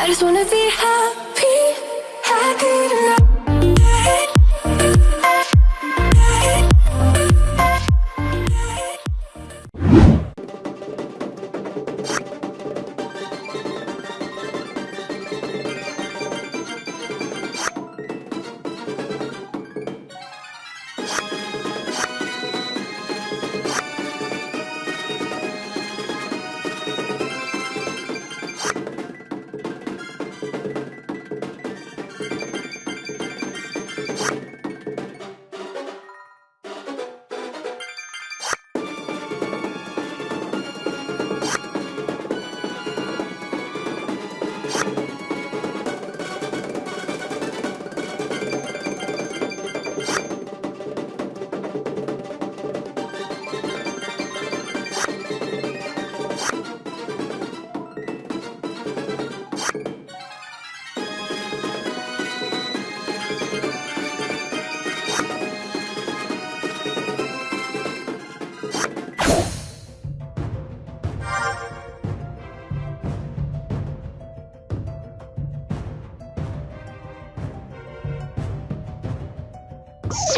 I just wanna be happy, tonight.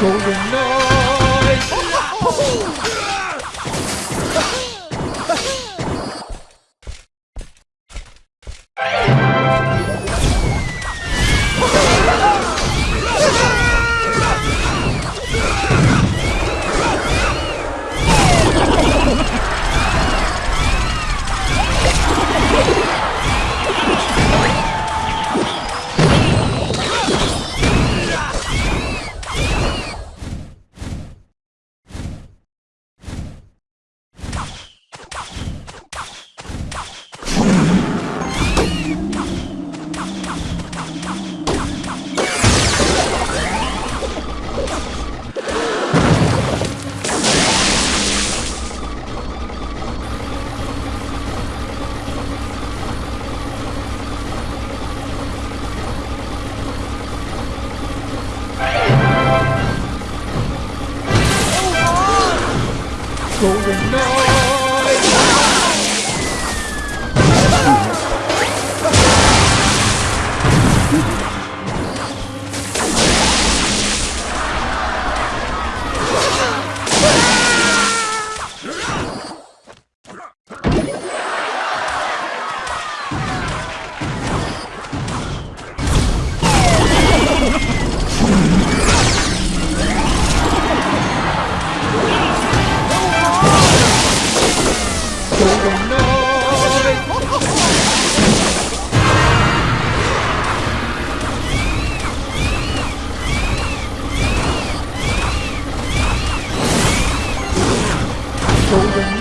Golden Knight! Golden